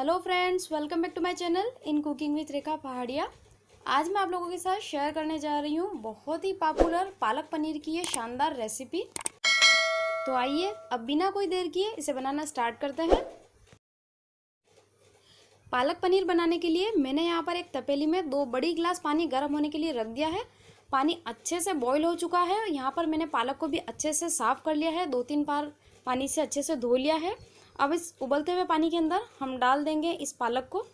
Hello friends, welcome back to my channel in cooking with Rekha Pahadiya. आज मैं आप लोगों के साथ शेयर करने जा रही हूँ बहुत ही पॉपुलर पालक पनीर की ये शानदार रेसिपी तो आइए, अब बिना कोई देर किए इसे बनाना स्टार्ट करते हैं। पालक पनीर बनाने के लिए मैंने यहाँ पर एक तपेली में दो बड़ी गिलास पानी गर्म होने के लिए रख दिया है। पानी अच्छे से बॉयल हो चुका है। यहाँ पर मैंने पालक को भी अच्छे से साफ़ कर लिया है। दो तीन बार पानी से अच्छे से धो लिया है। अब इस उबलते हुए पानी के अंदर हम डाल देंगे इस पालक को।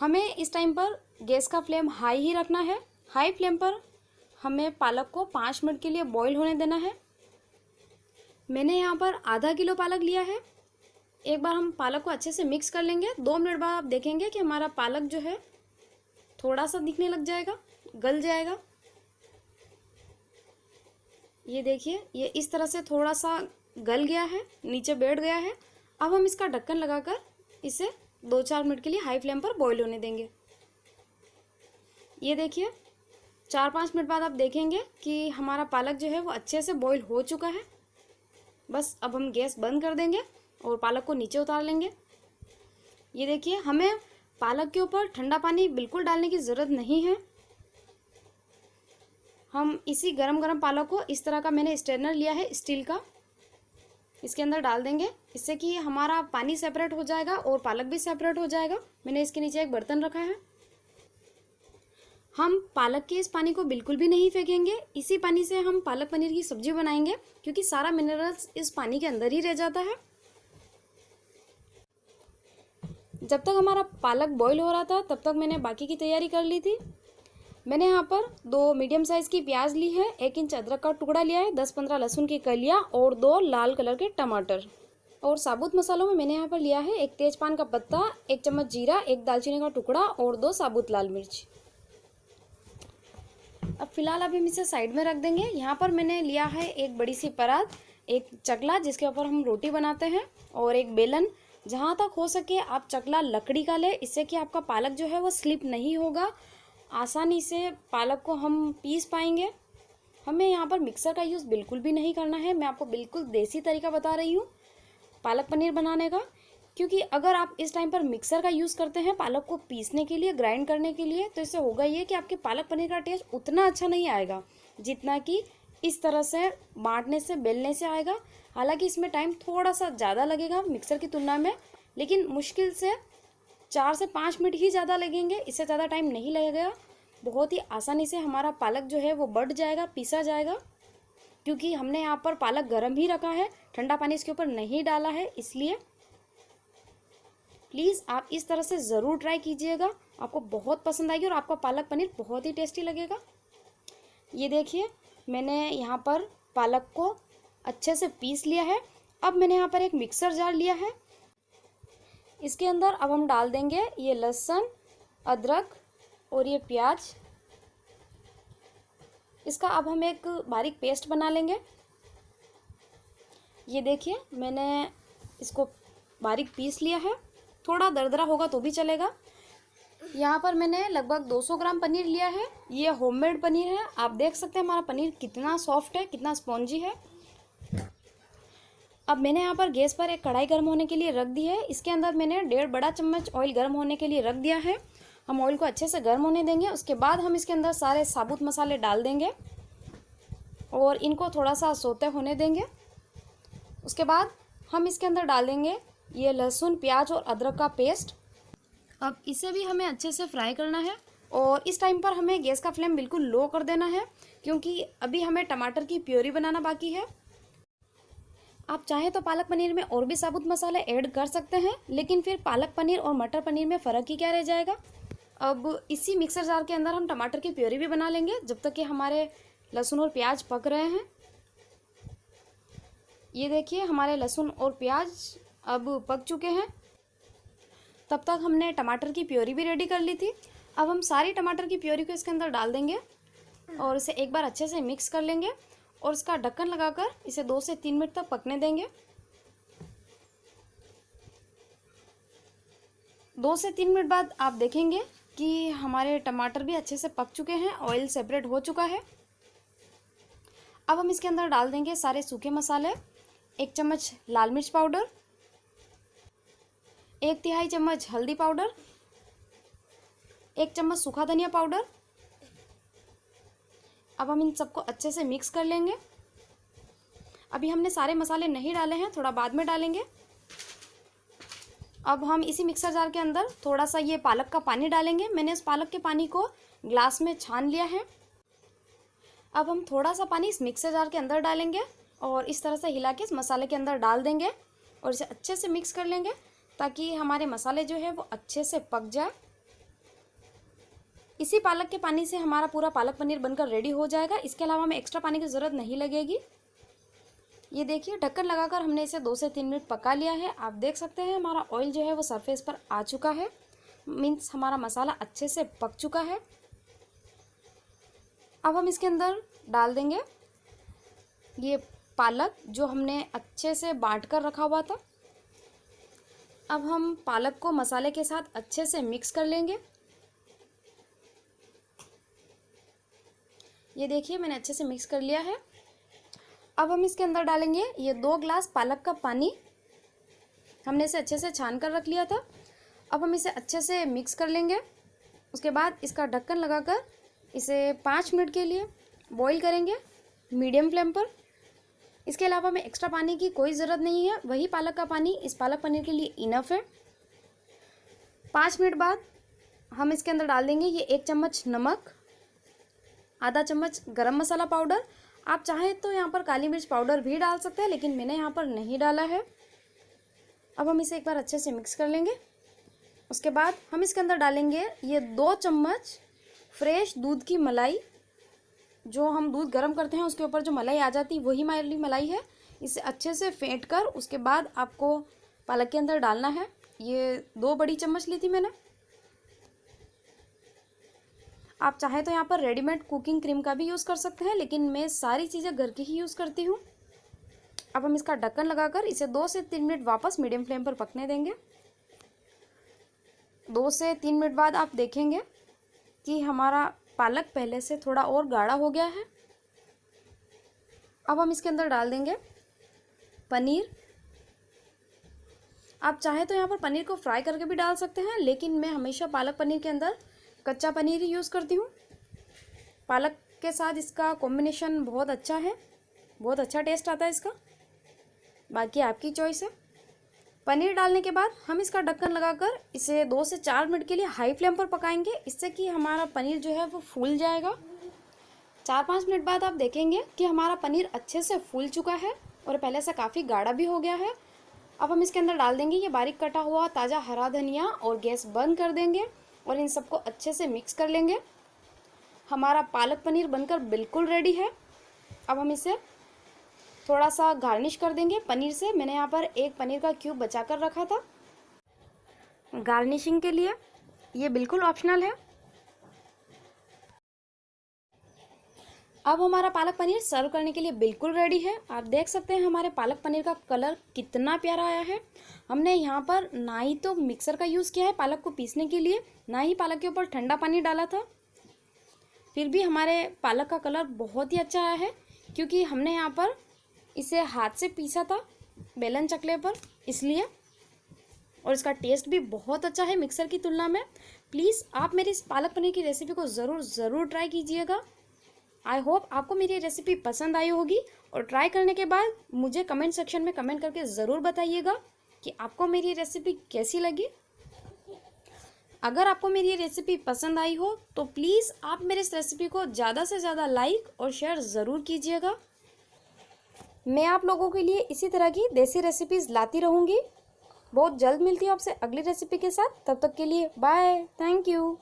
हमें इस टाइम पर गैस का फ्लेम हाई ही रखना है। हाई फ्लेम पर हमें पालक को पाँच मिनट के लिए बॉईल होने देना है। मैंने यहाँ पर आधा किलो पालक लिया है। एक बार हम पालक को अच्छे से मिक्स कर लेंगे। दो मिनट बाद आप देखेंगे कि हमारा पालक जो है थोड़ा सा दिखने लग जाएगा, गल जाएगा। ये देखिए, ये इस तरह से थोड़ा सा गल गया है, नीचे बैठ गया है। अब हम इसका ढक्कन लगाकर इसे दो चार मिनट के लिए हाई फ्लेम पर बॉईल होने देंगे। ये देखिए, चार पाँच मिनट बाद आप देखेंगे कि हमारा पालक जो है वो अच्छे से बॉईल हो चुका है। बस अब हम गैस बंद कर देंगे और पालक को नीचे उतार लेंगे। ये देखिए, हमें पालक के ऊपर ठंडा पानी बिल्कुल डालने की ज़रूरत नहीं है। हम इसी गरम गरम पालक को इस तरह का मैंने स्टेनर लिया है स्टील का। इसके अंदर डाल देंगे। इससे कि हमारा पानी सेपरेट हो जाएगा और पालक भी सेपरेट हो जाएगा। मैंने इसके नीचे एक बर्तन रखा है। हम पालक के इस पानी को बिल्कुल भी नहीं फेंकेंगे। इसी पानी से हम पालक पनीर की सब्ज़ी बनाएँगे, क्योंकि सारा मिनरल्स इस पानी के अंदर ही रह जाता है। जब तक हमारा पालक बॉईल हो रहा था, तब तक मैंने बाकी की तैयारी कर ली थी। मैंने यहाँ पर दो मीडियम साइज़ की प्याज ली है, एक इंच अदरक का टुकड़ा लिया है, दस पंद्रह लहसुन की कलियाँ और दो लाल कलर के टमाटर। और साबुत मसालों में मैंने यहाँ पर लिया है एक तेजपान का पत्ता, एक चम्मच जीरा, एक दालचीनी का टुकड़ा और दो साबुत लाल मिर्च। अब फ़िलहाल अभी हम इसे साइड में रख देंगे। यहाँ पर मैंने लिया है एक बड़ी सी परात, एक चकला, जिसके ऊपर हम रोटी बनाते हैं, और एक बेलन। जहाँ तक हो सके आप चकला लकड़ी का लें, इससे कि आपका पालक जो है वो स्लिप नहीं होगा। आसानी से पालक को हम पीस पाएँगे। हमें यहाँ पर मिक्सर का यूज़ बिल्कुल भी नहीं करना है। मैं आपको बिल्कुल देसी तरीका बता रही हूँ पालक पनीर बनाने का। क्योंकि अगर आप इस टाइम पर मिक्सर का यूज़ करते हैं पालक को पीसने के लिए, ग्राइंड करने के लिए तो इससे होगा ये कि आपके पालक पनीर का टेस्ट उतना अच्छा नहीं आएगा, जितना कि इस तरह से बांटने से, बेलने से आएगा। हालाँकि इसमें टाइम थोड़ा सा ज़्यादा लगेगा मिक्सर की तुलना में, लेकिन मुश्किल से चार से पाँच मिनट ही ज़्यादा लगेंगे, इससे ज़्यादा टाइम नहीं लगेगा। बहुत ही आसानी से हमारा पालक जो है वो बढ़ जाएगा, पीसा जाएगा, क्योंकि हमने यहाँ पर पालक गर्म ही रखा है, ठंडा पानी इसके ऊपर नहीं डाला है, इसलिए प्लीज़ आप इस तरह से ज़रूर ट्राई कीजिएगा। आपको बहुत पसंद आएगी और आपका पालक पनीर बहुत ही टेस्टी लगेगा। ये देखिए, मैंने यहाँ पर पालक को अच्छे से पीस लिया है। अब मैंने यहाँ पर एक मिक्सर जार लिया है। इसके अंदर अब हम डाल देंगे ये लहसुन, अदरक और ये प्याज। इसका अब हम एक बारीक पेस्ट बना लेंगे। ये देखिए, मैंने इसको बारीक पीस लिया है। थोड़ा दरदरा होगा तो भी चलेगा। यहाँ पर मैंने लगभग 200 ग्राम पनीर लिया है। ये होममेड पनीर है। आप देख सकते हैं हमारा पनीर कितना सॉफ्ट है, कितना स्पॉन्जी है। अब मैंने यहाँ पर गैस पर एक कढ़ाई गर्म होने के लिए रख दी है। इसके अंदर मैंने डेढ़ बड़ा चम्मच ऑयल गर्म होने के लिए रख दिया है। हम ऑयल को अच्छे से गर्म होने देंगे। उसके बाद हम इसके अंदर सारे साबुत मसाले डाल देंगे और इनको थोड़ा सा सोते होने देंगे। उसके बाद हम इसके अंदर डाल देंगे ये लहसुन, प्याज और अदरक का पेस्ट। अब इसे भी हमें अच्छे से फ्राई करना है और इस टाइम पर हमें गैस का फ्लेम बिल्कुल लो कर देना है, क्योंकि अभी हमें टमाटर की प्योरी बनाना बाकी है। आप चाहें तो पालक पनीर में और भी साबुत मसाले ऐड कर सकते हैं, लेकिन फिर पालक पनीर और मटर पनीर में फ़र्क ही क्या रह जाएगा? अब इसी मिक्सर जार के अंदर हम टमाटर की प्योरी भी बना लेंगे, जब तक कि हमारे लहसुन और प्याज पक रहे हैं। ये देखिए, हमारे लहसुन और प्याज अब पक चुके हैं। तब तक हमने टमाटर की प्योरी भी रेडी कर ली थी। अब हम सारी टमाटर की प्योरी को इसके अंदर डाल देंगे और इसे एक बार अच्छे से मिक्स कर लेंगे। और इसका ढक्कन लगाकर इसे दो से तीन मिनट तक पकने देंगे। दो से तीन मिनट बाद आप देखेंगे कि हमारे टमाटर भी अच्छे से पक चुके हैं ऑयल सेपरेट हो चुका है। अब हम इसके अंदर डाल देंगे सारे सूखे मसाले, एक चम्मच लाल मिर्च पाउडर, एक तिहाई चम्मच हल्दी पाउडर, एक चम्मच सूखा धनिया पाउडर अब हम इन सबको अच्छे से मिक्स कर लेंगे। अभी हमने सारे मसाले नहीं डाले हैं, थोड़ा बाद में डालेंगे। अब हम इसी मिक्सर जार के अंदर थोड़ा सा ये पालक का पानी डालेंगे। मैंने इस पालक के पानी को ग्लास में छान लिया है। अब हम थोड़ा सा पानी इस मिक्सर जार के अंदर डालेंगे और इस तरह से हिला के इस मसाले के अंदर डाल देंगे और इसे अच्छे से मिक्स कर लेंगे ताकि हमारे मसाले जो है वो अच्छे से पक जाए। इसी पालक के पानी से हमारा पूरा पालक पनीर बनकर रेडी हो जाएगा। इसके अलावा हमें एक्स्ट्रा पानी की ज़रूरत नहीं लगेगी। ये देखिए, ढक्कन लगाकर हमने इसे दो से तीन मिनट पका लिया है। आप देख सकते हैं, हमारा ऑयल जो है वो सरफेस पर आ चुका है। मीन्स हमारा मसाला अच्छे से पक चुका है। अब हम इसके अंदर डाल देंगे ये पालक जो हमने अच्छे से बांट कर रखा हुआ था। अब हम पालक को मसाले के साथ अच्छे से मिक्स कर लेंगे। ये देखिए, मैंने अच्छे से मिक्स कर लिया है। अब हम इसके अंदर डालेंगे ये दो ग्लास पालक का पानी। हमने इसे अच्छे से छान कर रख लिया था। अब हम इसे अच्छे से मिक्स कर लेंगे। उसके बाद इसका ढक्कन लगाकर इसे पाँच मिनट के लिए बॉईल करेंगे मीडियम फ्लेम पर। इसके अलावा हमें एक्स्ट्रा पानी की कोई ज़रूरत नहीं है। वही पालक का पानी, इस पालक पनीर के लिए इनफ है। पाँच मिनट बाद हम इसके अंदर डाल देंगे ये एक चम्मच नमक। आधा चम्मच गरम मसाला पाउडर। आप चाहें तो यहाँ पर काली मिर्च पाउडर भी डाल सकते हैं, लेकिन मैंने यहाँ पर नहीं डाला है। अब हम इसे एक बार अच्छे से मिक्स कर लेंगे। उसके बाद हम इसके अंदर डालेंगे ये दो चम्मच फ्रेश दूध की मलाई। जो हम दूध गर्म करते हैं, उसके ऊपर जो मलाई आ जाती है, वही माली मलाई है। इसे अच्छे से फेंट कर, उसके बाद आपको पालक के अंदर डालना है। ये दो बड़ी चम्मच ली थी मैंने। आप चाहें तो यहाँ पर रेडीमेड कुकिंग क्रीम का भी यूज़ कर सकते हैं, लेकिन मैं सारी चीज़ें घर की ही यूज़ करती हूँ। अब हम इसका ढक्कन लगाकर इसे दो से तीन मिनट वापस मीडियम फ्लेम पर पकने देंगे। दो से तीन मिनट बाद आप देखेंगे कि हमारा पालक पहले से थोड़ा और गाढ़ा हो गया है। अब हम इसके अंदर डाल देंगे पनीर। आप चाहे तो यहाँ पर पनीर को फ्राई करके भी डाल सकते हैं, लेकिन मैं हमेशा पालक पनीर के अंदर कच्चा पनीर ही यूज़ करती हूँ। पालक के साथ इसका कॉम्बिनेशन बहुत अच्छा है। बहुत अच्छा टेस्ट आता है इसका। बाकी आपकी चॉइस है। पनीर डालने के बाद हम इसका ढक्कन लगाकर इसे दो से चार मिनट के लिए हाई फ्लेम पर पकाएँगे। इससे कि हमारा पनीर जो है वो फूल जाएगा। चार पाँच मिनट बाद आप देखेंगे कि हमारा पनीर अच्छे से फूल चुका है और पहले से काफ़ी गाढ़ा भी हो गया है। अब हम इसके अंदर डाल देंगे, ये बारीक कटा हुआ ताज़ा हरा धनिया और गैस बंद कर देंगे। और इन सबको अच्छे से मिक्स कर लेंगे। हमारा पालक पनीर बनकर बिल्कुल रेडी है। अब हम इसे थोड़ा सा गार्निश कर देंगे पनीर से। मैंने यहाँ पर एक पनीर का क्यूब बचा कर रखा था। गार्निशिंग के लिए ये बिल्कुल ऑप्शनल है। अब हमारा पालक पनीर सर्व करने के लिए बिल्कुल रेडी है। आप देख सकते हैं हमारे पालक पनीर का कलर कितना प्यारा आया है। हमने यहाँ पर ना ही तो मिक्सर का यूज़ किया है पालक को पीसने के लिए, ना ही पालक के ऊपर ठंडा पानी डाला था। फिर भी हमारे पालक का कलर बहुत ही अच्छा आया है, क्योंकि हमने यहाँ पर इसे हाथ से पीसा था बेलन चकले पर, इसलिए। और इसका टेस्ट भी बहुत अच्छा है मिक्सर की तुलना में। प्लीज़ आप मेरी इस पालक पनीर की रेसिपी को ज़रूर ज़रूर ट्राई कीजिएगा। आई होप आपको मेरी रेसिपी पसंद आई होगी और ट्राई करने के बाद मुझे कमेंट सेक्शन में कमेंट करके ज़रूर बताइएगा कि आपको मेरी रेसिपी कैसी लगी। अगर आपको मेरी ये रेसिपी पसंद आई हो तो प्लीज़ आप मेरे इस रेसिपी को ज़्यादा से ज़्यादा लाइक और शेयर ज़रूर कीजिएगा। मैं आप लोगों के लिए इसी तरह की देसी रेसिपीज़ लाती रहूँगी। बहुत जल्द मिलती हूँ आपसे अगली रेसिपी के साथ। तब तक के लिए बाय थैंक यू